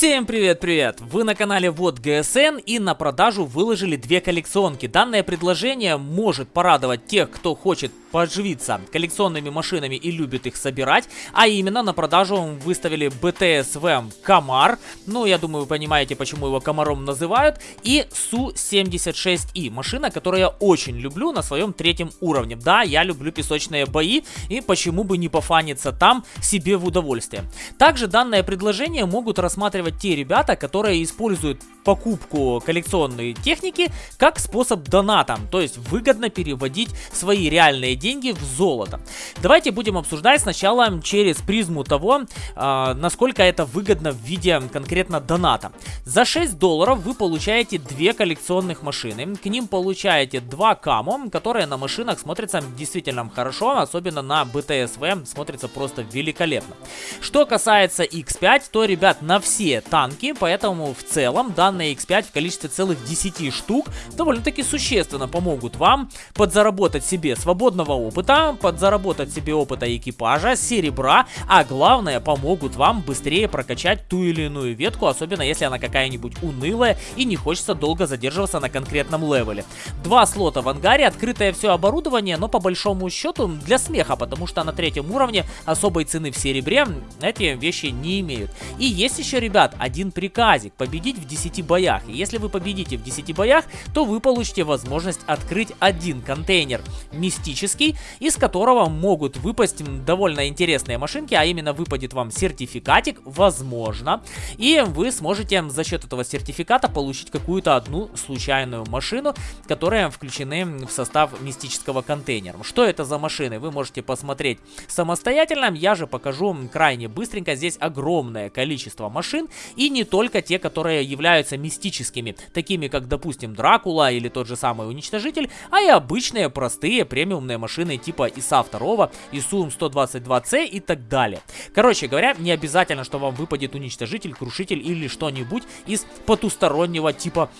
Всем привет-привет! Вы на канале Вот ГСН и на продажу выложили две коллекционки. Данное предложение может порадовать тех, кто хочет поживиться коллекционными машинами и любит их собирать. А именно на продажу выставили BTSV Камар. Ну, я думаю, вы понимаете, почему его Комаром называют. И Су-76И. Машина, которую я очень люблю на своем третьем уровне. Да, я люблю песочные бои. И почему бы не пофаниться там себе в удовольствие. Также данное предложение могут рассматривать те ребята, которые используют покупку коллекционной техники как способ доната. То есть выгодно переводить свои реальные деньги в золото. Давайте будем обсуждать сначала через призму того, э, насколько это выгодно в виде конкретно доната. За 6 долларов вы получаете две коллекционных машины. К ним получаете два камо, которые на машинах смотрятся действительно хорошо, особенно на BTSV смотрится просто великолепно. Что касается X5, то, ребят, на все танки, поэтому в целом данные X5 в количестве целых 10 штук довольно-таки существенно помогут вам подзаработать себе свободного опыта, подзаработать себе опыта экипажа, серебра, а главное помогут вам быстрее прокачать ту или иную ветку, особенно если она какая-нибудь унылая и не хочется долго задерживаться на конкретном левеле. Два слота в ангаре, открытое все оборудование, но по большому счету для смеха, потому что на третьем уровне особой цены в серебре эти вещи не имеют. И есть еще, ребят, один приказик, победить в 10 боях. И если вы победите в 10 боях, то вы получите возможность открыть один контейнер мистический из которого могут выпасть довольно интересные машинки, а именно выпадет вам сертификатик, возможно, и вы сможете за счет этого сертификата получить какую-то одну случайную машину, которая включены в состав мистического контейнера. Что это за машины, вы можете посмотреть самостоятельно, я же покажу крайне быстренько, здесь огромное количество машин, и не только те, которые являются мистическими, такими как, допустим, Дракула или тот же самый Уничтожитель, а и обычные простые премиумные машины типа ИСа 2, ИСУМ 122C и так далее. Короче говоря, не обязательно, что вам выпадет уничтожитель, крушитель или что-нибудь из потустороннего типа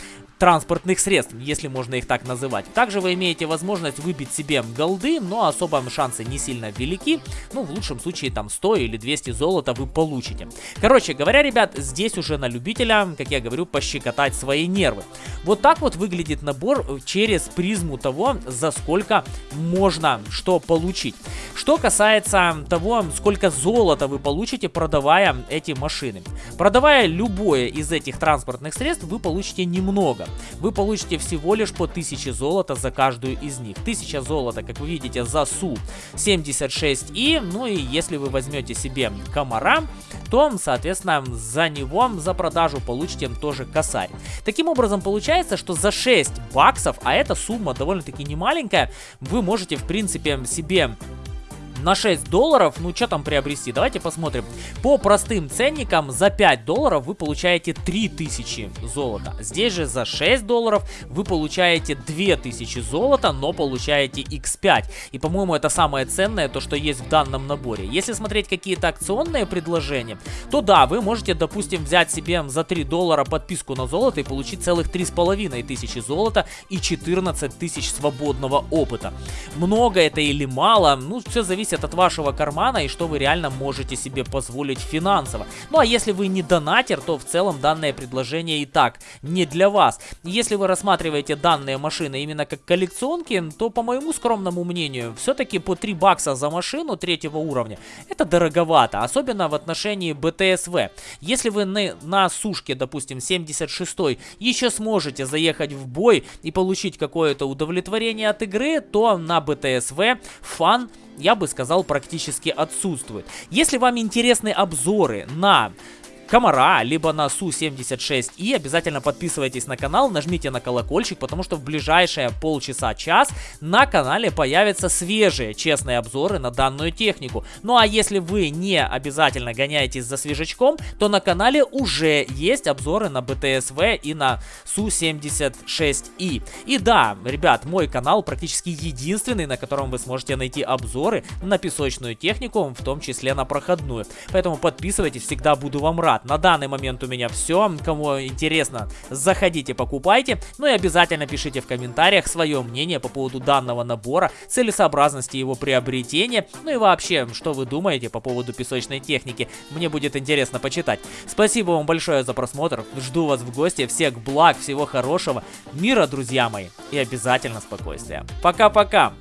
транспортных средств, если можно их так называть. Также вы имеете возможность выбить себе голды, но особо шансы не сильно велики. Ну, в лучшем случае там 100 или 200 золота вы получите. Короче говоря, ребят, здесь уже на любителя, как я говорю, пощекотать свои нервы. Вот так вот выглядит набор через призму того, за сколько можно что получить. Что касается того, сколько золота вы получите, продавая эти машины. Продавая любое из этих транспортных средств, вы получите немного. Вы получите всего лишь по 1000 золота за каждую из них. 1000 золота, как вы видите, за Су-76И. Ну и если вы возьмете себе комара, то, соответственно, за него, за продажу получите тоже косарь. Таким образом, получается, что за 6 баксов, а эта сумма довольно-таки немаленькая, вы можете, в принципе, себе на 6 долларов, ну что там приобрести, давайте посмотрим. По простым ценникам за 5 долларов вы получаете 3000 золота. Здесь же за 6 долларов вы получаете 2000 золота, но получаете x5. И по-моему это самое ценное, то что есть в данном наборе. Если смотреть какие-то акционные предложения, то да, вы можете, допустим, взять себе за 3 доллара подписку на золото и получить целых 3500 золота и 14 тысяч свободного опыта. Много это или мало, ну все зависит зависит от вашего кармана и что вы реально можете себе позволить финансово. Ну а если вы не донатер, то в целом данное предложение и так не для вас. Если вы рассматриваете данные машины именно как коллекционки, то по моему скромному мнению, все-таки по 3 бакса за машину третьего уровня это дороговато, особенно в отношении БТСВ. Если вы на, на сушке, допустим, 76 еще сможете заехать в бой и получить какое-то удовлетворение от игры, то на БТСВ фан я бы сказал, практически отсутствует. Если вам интересны обзоры на Комара, либо на Су-76. И обязательно подписывайтесь на канал, нажмите на колокольчик, потому что в ближайшие полчаса-час на канале появятся свежие честные обзоры на данную технику. Ну а если вы не обязательно гоняетесь за свежачком, то на канале уже есть обзоры на БТСВ и на Су-76И. И да, ребят, мой канал практически единственный, на котором вы сможете найти обзоры на песочную технику, в том числе на проходную. Поэтому подписывайтесь, всегда буду вам рад. На данный момент у меня все. Кому интересно, заходите, покупайте. Ну и обязательно пишите в комментариях свое мнение по поводу данного набора, целесообразности его приобретения, ну и вообще, что вы думаете по поводу песочной техники. Мне будет интересно почитать. Спасибо вам большое за просмотр. Жду вас в гости. Всех благ, всего хорошего, мира, друзья мои, и обязательно спокойствия. Пока-пока!